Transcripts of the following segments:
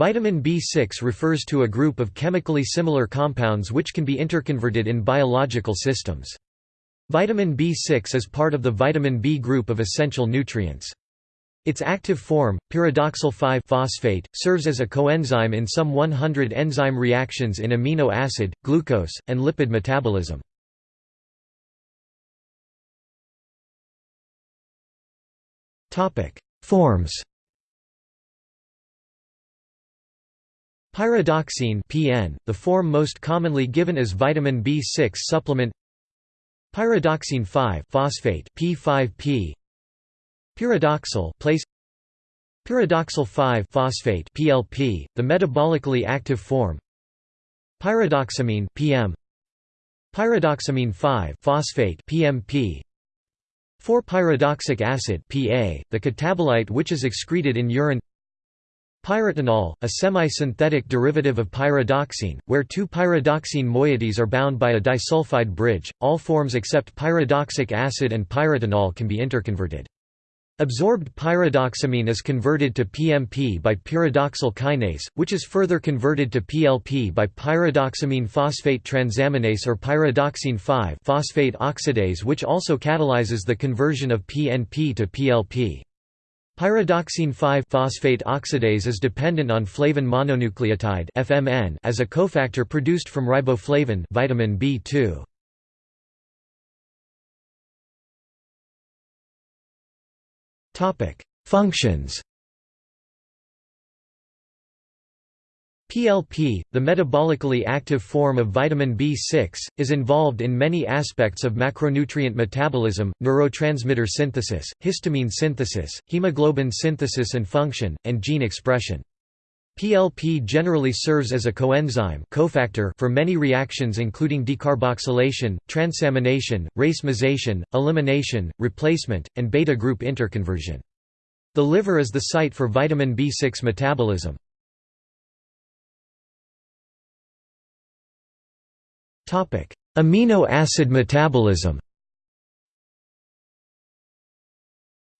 Vitamin B6 refers to a group of chemically similar compounds which can be interconverted in biological systems. Vitamin B6 is part of the vitamin B group of essential nutrients. Its active form, pyridoxal 5-phosphate, serves as a coenzyme in some 100 enzyme reactions in amino acid, glucose, and lipid metabolism. Forms Pyridoxine (PN), the form most commonly given as vitamin B6 supplement. Pyridoxine 5-phosphate (P5P). Pyridoxal place Pyridoxal 5-phosphate (PLP), the metabolically active form. Pyridoxamine (PM). Pyridoxamine 5-phosphate (PMP). 4-pyridoxic acid (PA), the catabolite which is excreted in urine. Pyritinol, a semi-synthetic derivative of pyridoxine, where two pyridoxine moieties are bound by a disulfide bridge. All forms except pyridoxic acid and pyritinol can be interconverted. Absorbed pyridoxamine is converted to PMP by pyridoxal kinase, which is further converted to PLP by pyridoxamine phosphate transaminase or pyridoxine 5-phosphate oxidase which also catalyzes the conversion of PNP to PLP. Pyridoxine 5-phosphate oxidase is dependent on flavin mononucleotide (FMN) as a cofactor produced from riboflavin, vitamin B2. Topic: Functions. PLP, the metabolically active form of vitamin B6, is involved in many aspects of macronutrient metabolism, neurotransmitter synthesis, histamine synthesis, hemoglobin synthesis and function, and gene expression. PLP generally serves as a coenzyme cofactor for many reactions including decarboxylation, transamination, racemization, elimination, replacement, and beta group interconversion. The liver is the site for vitamin B6 metabolism. Amino acid metabolism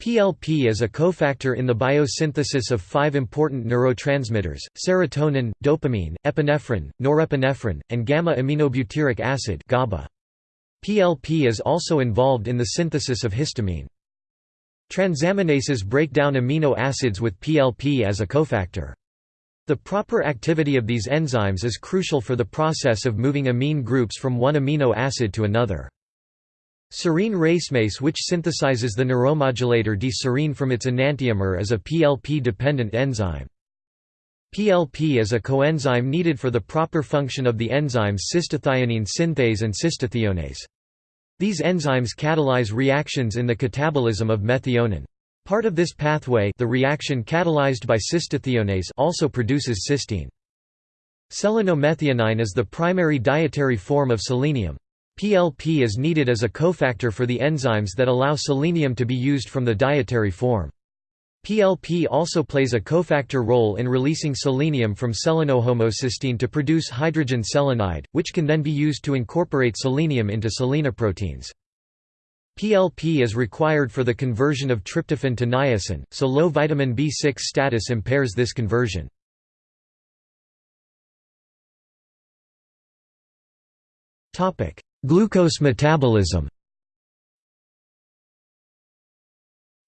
PLP is a cofactor in the biosynthesis of five important neurotransmitters, serotonin, dopamine, epinephrine, norepinephrine, and gamma-aminobutyric acid. PLP is also involved in the synthesis of histamine. Transaminases break down amino acids with PLP as a cofactor. The proper activity of these enzymes is crucial for the process of moving amine groups from one amino acid to another. Serine racemase which synthesizes the neuromodulator D-serine from its enantiomer is a PLP-dependent enzyme. PLP is a coenzyme needed for the proper function of the enzymes cystathionine synthase and cystathionase. These enzymes catalyze reactions in the catabolism of methionine. Part of this pathway the reaction catalyzed by cystathionase also produces cysteine. Selenomethionine is the primary dietary form of selenium. PLP is needed as a cofactor for the enzymes that allow selenium to be used from the dietary form. PLP also plays a cofactor role in releasing selenium from selenohomocysteine to produce hydrogen selenide, which can then be used to incorporate selenium into selenoproteins. PLP is required for the conversion of tryptophan to niacin, so low vitamin B6 status impairs this conversion. Glucose metabolism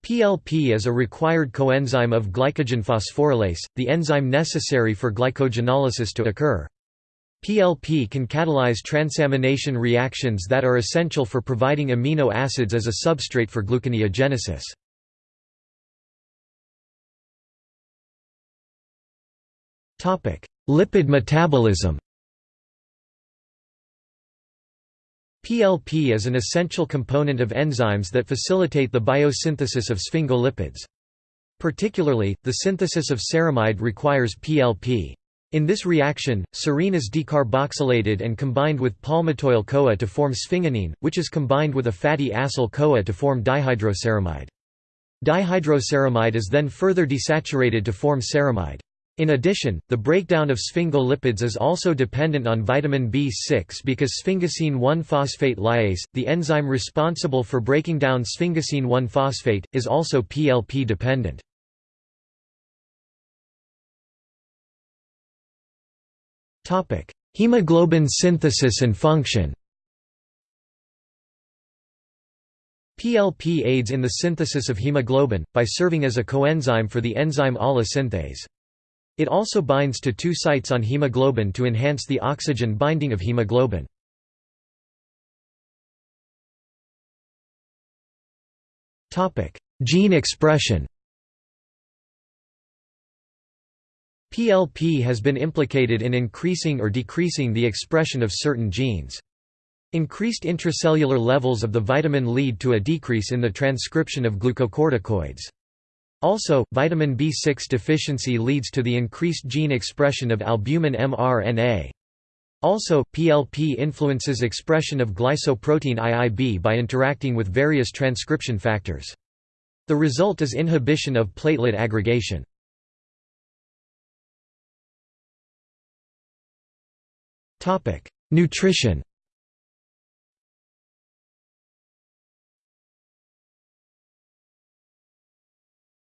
PLP is a required coenzyme of glycogen phosphorylase, the enzyme necessary for glycogenolysis to occur. PLP can catalyze transamination reactions that are essential for providing amino acids as a substrate for gluconeogenesis. Lipid metabolism PLP is an essential component of enzymes that facilitate the biosynthesis of sphingolipids. Particularly, the synthesis of ceramide requires PLP. In this reaction, serine is decarboxylated and combined with palmitoyl-CoA to form sphinganine, which is combined with a fatty acyl-CoA to form dihydroceramide. Dihydroceramide is then further desaturated to form ceramide. In addition, the breakdown of sphingolipids is also dependent on vitamin B6 because sphingosine 1-phosphate lyase, the enzyme responsible for breaking down sphingosine 1-phosphate, is also PLP Hemoglobin synthesis and function PLP aids in the synthesis of hemoglobin, by serving as a coenzyme for the enzyme ALA synthase. It also binds to two sites on hemoglobin to enhance the oxygen binding of hemoglobin. Gene expression PLP has been implicated in increasing or decreasing the expression of certain genes. Increased intracellular levels of the vitamin lead to a decrease in the transcription of glucocorticoids. Also, vitamin B6 deficiency leads to the increased gene expression of albumin mRNA. Also, PLP influences expression of glycoprotein IIB by interacting with various transcription factors. The result is inhibition of platelet aggregation. Nutrition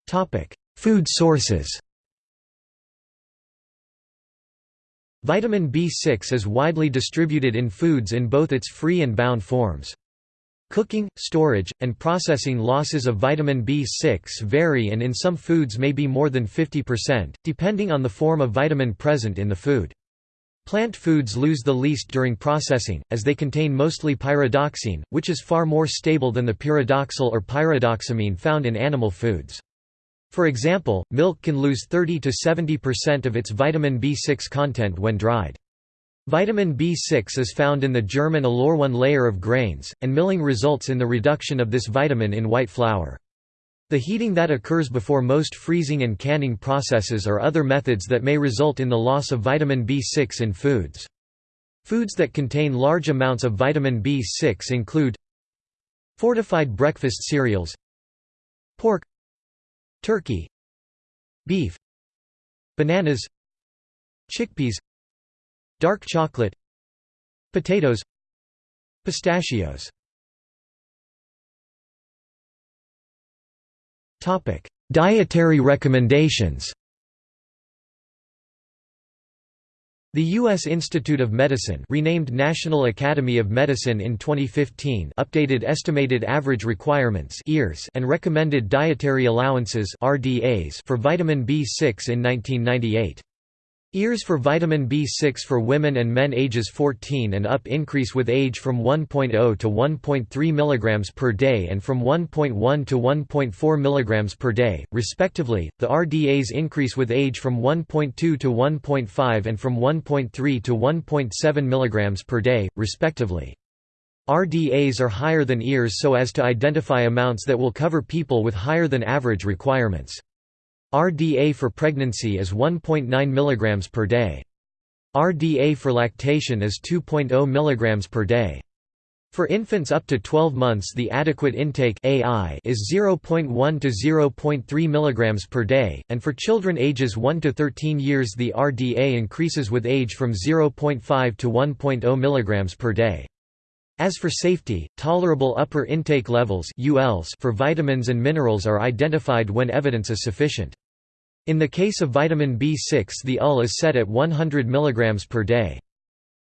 Topic: Food sources Vitamin B6 is widely distributed in foods in both its free and bound forms. Cooking, storage, and processing losses of vitamin B6 vary and in some foods may be more than 50%, depending on the form of vitamin present in the food. Plant foods lose the least during processing, as they contain mostly pyridoxine, which is far more stable than the pyridoxal or pyridoxamine found in animal foods. For example, milk can lose 30 to 70% of its vitamin B6 content when dried. Vitamin B6 is found in the germ and aleurone layer of grains, and milling results in the reduction of this vitamin in white flour. The heating that occurs before most freezing and canning processes are other methods that may result in the loss of vitamin B6 in foods. Foods that contain large amounts of vitamin B6 include fortified breakfast cereals pork turkey beef bananas chickpeas dark chocolate potatoes pistachios Topic: Dietary recommendations. The U.S. Institute of Medicine renamed National Academy of Medicine in 2015 updated estimated average requirements and recommended dietary allowances for vitamin B6 in 1998. EARS for vitamin B6 for women and men ages 14 and up increase with age from 1.0 to 1.3 mg per day and from 1.1 to 1.4 mg per day, respectively. The RDAs increase with age from 1.2 to 1.5 and from 1.3 to 1.7 mg per day, respectively. RDAs are higher than EARS so as to identify amounts that will cover people with higher than average requirements. RDA for pregnancy is 1.9 mg per day. RDA for lactation is 2.0 mg per day. For infants up to 12 months the adequate intake AI is 0.1 to 0.3 mg per day, and for children ages 1 to 13 years the RDA increases with age from 0.5 to 1.0 mg per day. As for safety, tolerable upper intake levels for vitamins and minerals are identified when evidence is sufficient. In the case of vitamin B6 the UL is set at 100 mg per day.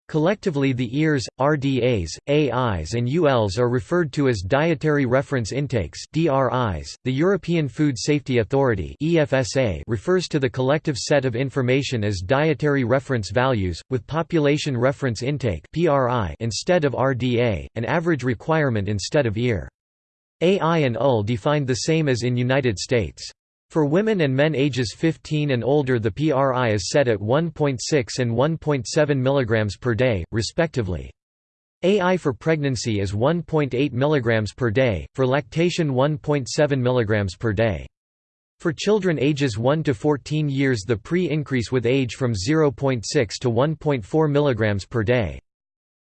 Collectively the EARS, RDAs, AIs and ULs are referred to as Dietary Reference Intakes DRIs. .The European Food Safety Authority EFSA refers to the collective set of information as Dietary Reference Values, with Population Reference Intake PRI instead of RDA, an average requirement instead of EAR. AI and UL defined the same as in United States. For women and men ages 15 and older the PRI is set at 1.6 and 1.7 mg per day, respectively. AI for pregnancy is 1.8 mg per day, for lactation 1.7 mg per day. For children ages 1 to 14 years the pre-increase with age from 0.6 to 1.4 mg per day.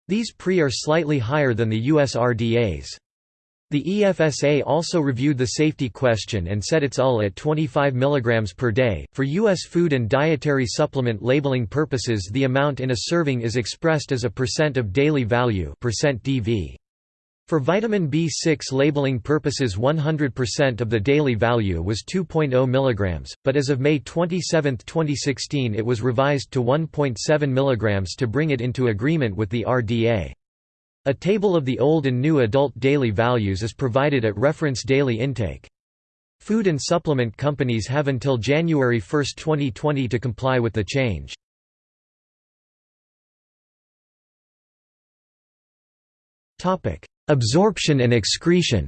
These pre are slightly higher than the US RDAs. The EFSA also reviewed the safety question and set its UL at 25 mg per day. For U.S. food and dietary supplement labeling purposes, the amount in a serving is expressed as a percent of daily value DV. For vitamin B6 labeling purposes 100% of the daily value was 2.0 mg, but as of May 27, 2016 it was revised to 1.7 mg to bring it into agreement with the RDA. A table of the old and new adult daily values is provided at reference daily intake. Food and supplement companies have until January 1, 2020 to comply with the change. Absorption and excretion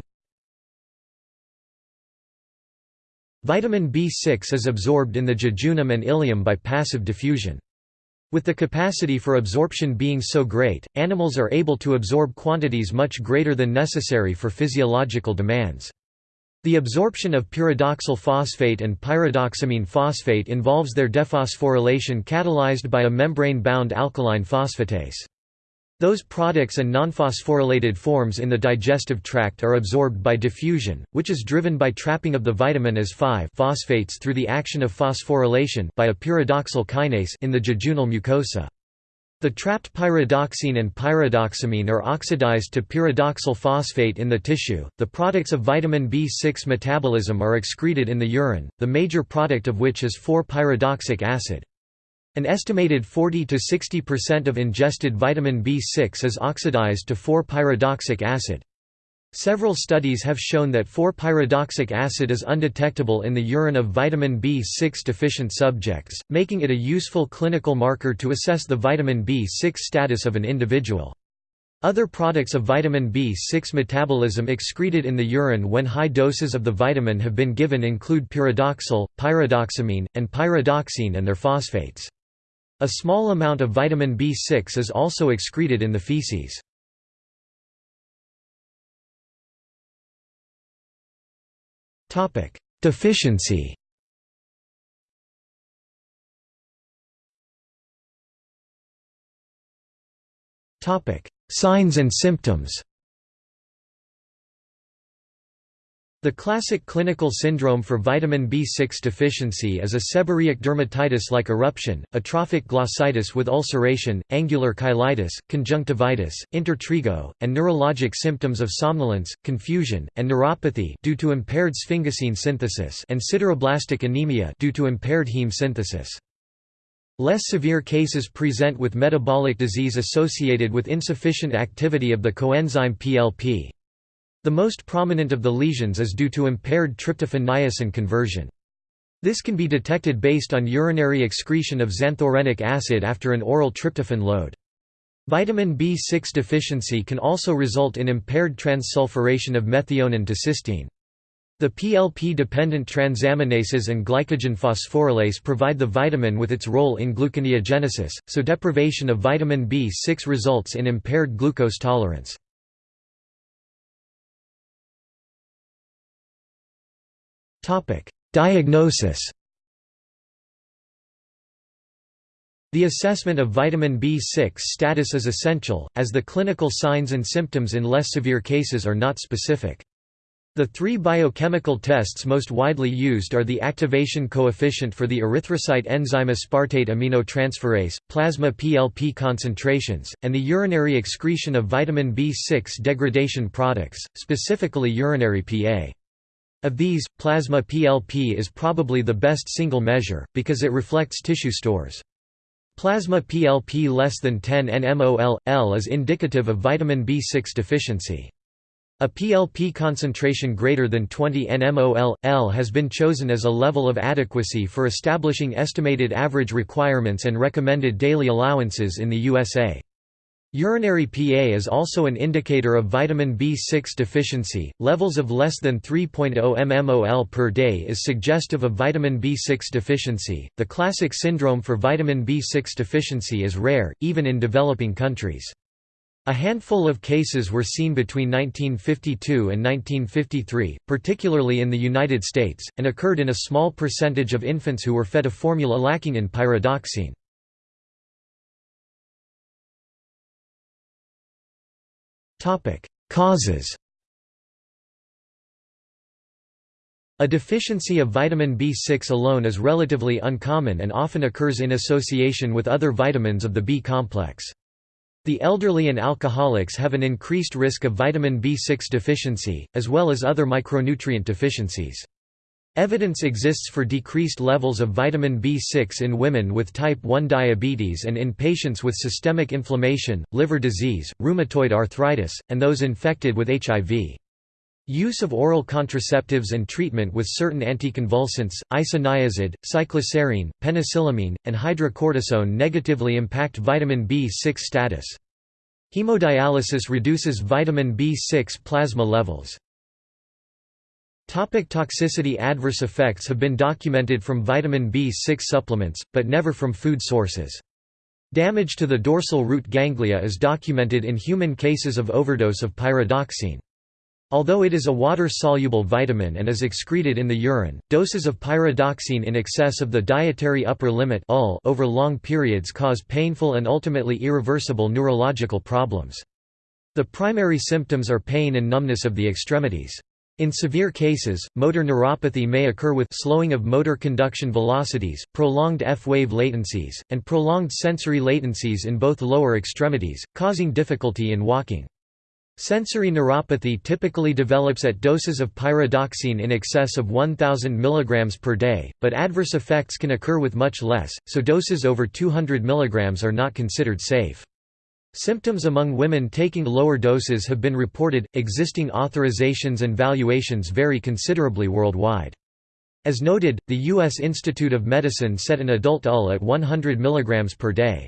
Vitamin B6 is absorbed in the jejunum and ileum by passive diffusion. With the capacity for absorption being so great, animals are able to absorb quantities much greater than necessary for physiological demands. The absorption of pyridoxal phosphate and pyridoxamine phosphate involves their dephosphorylation catalyzed by a membrane-bound alkaline phosphatase. Those products and nonphosphorylated forms in the digestive tract are absorbed by diffusion, which is driven by trapping of the vitamin as 5-phosphates through the action of phosphorylation by a pyridoxal kinase in the jejunal mucosa. The trapped pyridoxine and pyridoxamine are oxidized to pyridoxal phosphate in the tissue. The products of vitamin B6 metabolism are excreted in the urine, the major product of which is 4-pyridoxic acid. An estimated 40 to 60% of ingested vitamin B6 is oxidized to 4-pyridoxic acid. Several studies have shown that 4-pyridoxic acid is undetectable in the urine of vitamin B6 deficient subjects, making it a useful clinical marker to assess the vitamin B6 status of an individual. Other products of vitamin B6 metabolism excreted in the urine when high doses of the vitamin have been given include pyridoxal, pyridoxamine, and pyridoxine and their phosphates. A small amount of vitamin B6 is also excreted in the feces. Deficiency Signs and symptoms The classic clinical syndrome for vitamin B6 deficiency is a seborrheic dermatitis-like eruption, atrophic glossitis with ulceration, angular cheilitis, conjunctivitis, intertrigo, and neurologic symptoms of somnolence, confusion, and neuropathy due to impaired sphingosine synthesis and sideroblastic anemia due to impaired heme synthesis. Less severe cases present with metabolic disease associated with insufficient activity of the coenzyme PLP. The most prominent of the lesions is due to impaired tryptophan-niacin conversion. This can be detected based on urinary excretion of xanthurenic acid after an oral tryptophan load. Vitamin B6 deficiency can also result in impaired transsulfuration of methionine to cysteine. The PLP-dependent transaminases and glycogen phosphorylase provide the vitamin with its role in gluconeogenesis, so deprivation of vitamin B6 results in impaired glucose tolerance. Topic: Diagnosis. The assessment of vitamin B6 status is essential, as the clinical signs and symptoms in less severe cases are not specific. The three biochemical tests most widely used are the activation coefficient for the erythrocyte enzyme aspartate aminotransferase, plasma PLP concentrations, and the urinary excretion of vitamin B6 degradation products, specifically urinary PA. Of these, plasma PLP is probably the best single measure, because it reflects tissue stores. Plasma PLP less than 10 nmol, L is indicative of vitamin B6 deficiency. A PLP concentration greater than 20 nmol, L has been chosen as a level of adequacy for establishing estimated average requirements and recommended daily allowances in the USA. Urinary PA is also an indicator of vitamin B6 deficiency. Levels of less than 3.0 mmol per day is suggestive of vitamin B6 deficiency. The classic syndrome for vitamin B6 deficiency is rare, even in developing countries. A handful of cases were seen between 1952 and 1953, particularly in the United States, and occurred in a small percentage of infants who were fed a formula lacking in pyridoxine. Causes A deficiency of vitamin B6 alone is relatively uncommon and often occurs in association with other vitamins of the B complex. The elderly and alcoholics have an increased risk of vitamin B6 deficiency, as well as other micronutrient deficiencies. Evidence exists for decreased levels of vitamin B6 in women with type 1 diabetes and in patients with systemic inflammation, liver disease, rheumatoid arthritis, and those infected with HIV. Use of oral contraceptives and treatment with certain anticonvulsants, isoniazid, cycloserine, penicillamine, and hydrocortisone negatively impact vitamin B6 status. Hemodialysis reduces vitamin B6 plasma levels. Topic toxicity Adverse effects have been documented from vitamin B6 supplements, but never from food sources. Damage to the dorsal root ganglia is documented in human cases of overdose of pyridoxine. Although it is a water-soluble vitamin and is excreted in the urine, doses of pyridoxine in excess of the dietary upper limit over long periods cause painful and ultimately irreversible neurological problems. The primary symptoms are pain and numbness of the extremities. In severe cases, motor neuropathy may occur with slowing of motor conduction velocities, prolonged F-wave latencies, and prolonged sensory latencies in both lower extremities, causing difficulty in walking. Sensory neuropathy typically develops at doses of pyridoxine in excess of 1000 mg per day, but adverse effects can occur with much less, so doses over 200 mg are not considered safe. Symptoms among women taking lower doses have been reported. Existing authorizations and valuations vary considerably worldwide. As noted, the U.S. Institute of Medicine set an adult UL at 100 mg per day.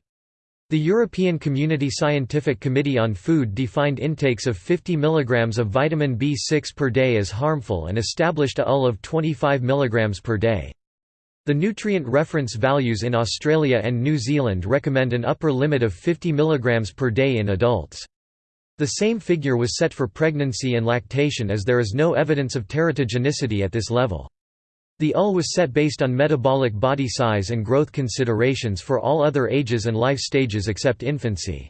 The European Community Scientific Committee on Food defined intakes of 50 mg of vitamin B6 per day as harmful and established a UL of 25 mg per day. The nutrient reference values in Australia and New Zealand recommend an upper limit of 50 mg per day in adults. The same figure was set for pregnancy and lactation as there is no evidence of teratogenicity at this level. The UL was set based on metabolic body size and growth considerations for all other ages and life stages except infancy.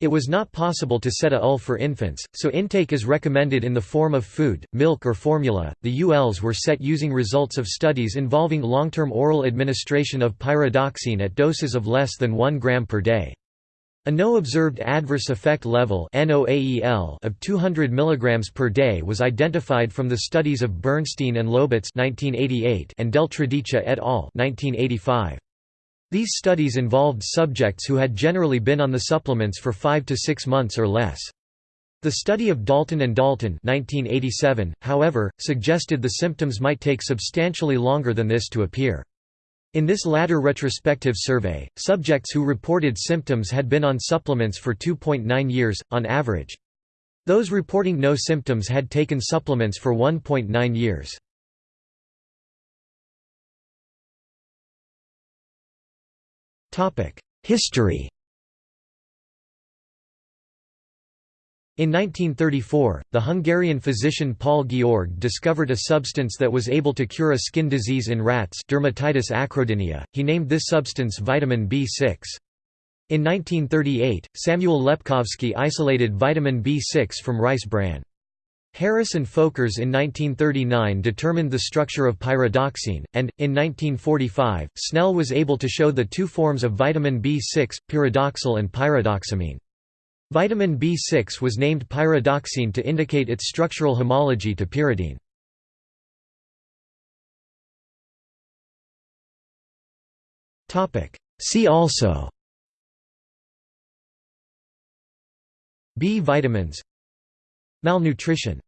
It was not possible to set a UL for infants, so intake is recommended in the form of food, milk or formula. The ULs were set using results of studies involving long-term oral administration of pyridoxine at doses of less than 1 gram per day. A no observed adverse effect level of 200 mg per day was identified from the studies of Bernstein and Lobitz and Del Deltredice et al. 1985. These studies involved subjects who had generally been on the supplements for five to six months or less. The study of Dalton and Dalton 1987, however, suggested the symptoms might take substantially longer than this to appear. In this latter retrospective survey, subjects who reported symptoms had been on supplements for 2.9 years, on average. Those reporting no symptoms had taken supplements for 1.9 years. History In 1934, the Hungarian physician Paul György discovered a substance that was able to cure a skin disease in rats dermatitis acrodynia. He named this substance vitamin B6. In 1938, Samuel Lepkovsky isolated vitamin B6 from rice bran. Harris and Folkers in 1939 determined the structure of pyridoxine, and, in 1945, Snell was able to show the two forms of vitamin B6, pyridoxal and pyridoxamine. Vitamin B6 was named pyridoxine to indicate its structural homology to pyridine. See also B vitamins Malnutrition